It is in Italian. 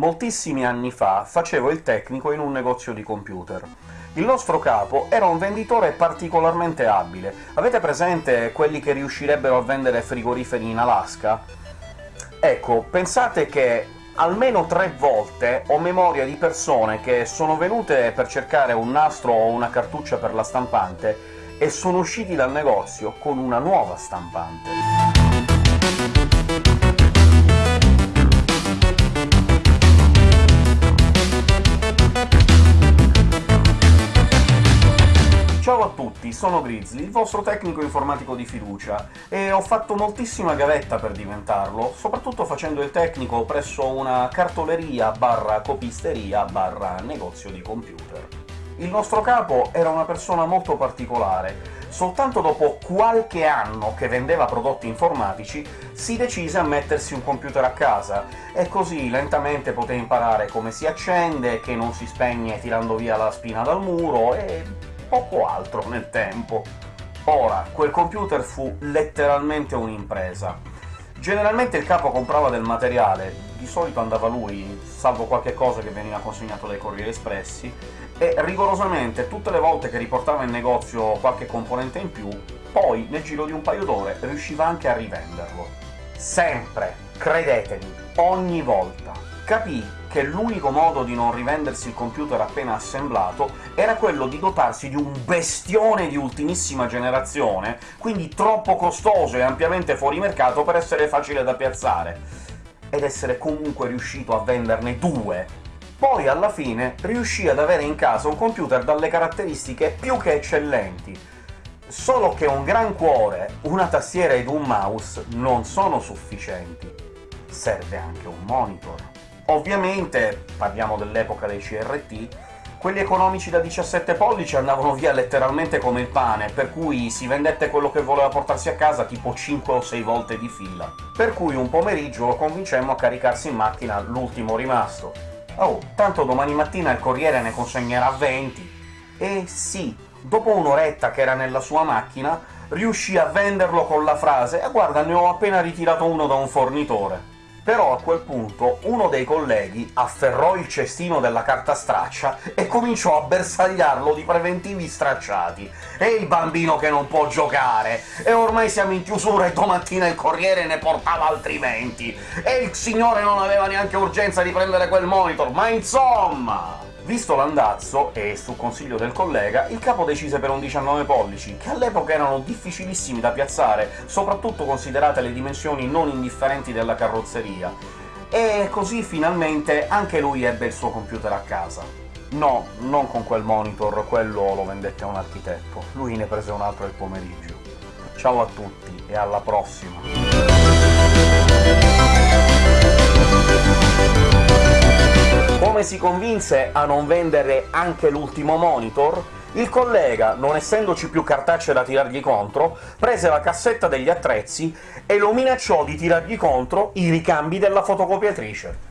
Moltissimi anni fa facevo il tecnico in un negozio di computer. Il nostro capo era un venditore particolarmente abile. Avete presente quelli che riuscirebbero a vendere frigoriferi in Alaska? Ecco, pensate che almeno tre volte ho memoria di persone che sono venute per cercare un nastro o una cartuccia per la stampante e sono usciti dal negozio con una nuova stampante. Ciao a tutti, sono Grizzly, il vostro tecnico informatico di fiducia, e ho fatto moltissima gavetta per diventarlo, soprattutto facendo il tecnico presso una cartoleria barra copisteria barra negozio di computer. Il nostro capo era una persona molto particolare. Soltanto dopo qualche anno che vendeva prodotti informatici si decise a mettersi un computer a casa, e così lentamente poté imparare come si accende, che non si spegne tirando via la spina dal muro, e poco altro nel tempo. Ora, quel computer fu letteralmente un'impresa. Generalmente il capo comprava del materiale, di solito andava lui, salvo qualche cosa che veniva consegnato dai Corrieri Espressi, e rigorosamente tutte le volte che riportava in negozio qualche componente in più, poi, nel giro di un paio d'ore, riusciva anche a rivenderlo. Sempre, credetemi, ogni volta. Capì che l'unico modo di non rivendersi il computer appena assemblato era quello di dotarsi di un bestione di ultimissima generazione, quindi troppo costoso e ampiamente fuori mercato per essere facile da piazzare, ed essere comunque riuscito a venderne due. Poi, alla fine, riuscì ad avere in casa un computer dalle caratteristiche più che eccellenti, solo che un gran cuore, una tastiera ed un mouse non sono sufficienti. Serve anche un monitor. Ovviamente, parliamo dell'epoca dei CRT, quelli economici da 17 pollici andavano via letteralmente come il pane, per cui si vendette quello che voleva portarsi a casa tipo 5 o 6 volte di fila. Per cui un pomeriggio lo convincemmo a caricarsi in macchina l'ultimo rimasto. Oh, tanto domani mattina il Corriere ne consegnerà 20. E sì, dopo un'oretta che era nella sua macchina, riuscì a venderlo con la frase «Ah guarda, ne ho appena ritirato uno da un fornitore». Però a quel punto uno dei colleghi afferrò il cestino della carta straccia e cominciò a bersagliarlo di preventivi stracciati. E il bambino che non può giocare! E ormai siamo in chiusura e domattina il Corriere ne portava altrimenti! E il signore non aveva neanche urgenza di prendere quel monitor, ma insomma... Visto l'andazzo, e su consiglio del collega, il capo decise per un 19 pollici, che all'epoca erano difficilissimi da piazzare, soprattutto considerate le dimensioni non indifferenti della carrozzeria, e così finalmente anche lui ebbe il suo computer a casa. No, non con quel monitor, quello lo vendette a un architetto, lui ne prese un altro il pomeriggio. Ciao a tutti, e alla prossima! Si convinse a non vendere anche l'ultimo monitor? Il collega, non essendoci più cartacce da tirargli contro, prese la cassetta degli attrezzi e lo minacciò di tirargli contro i ricambi della fotocopiatrice.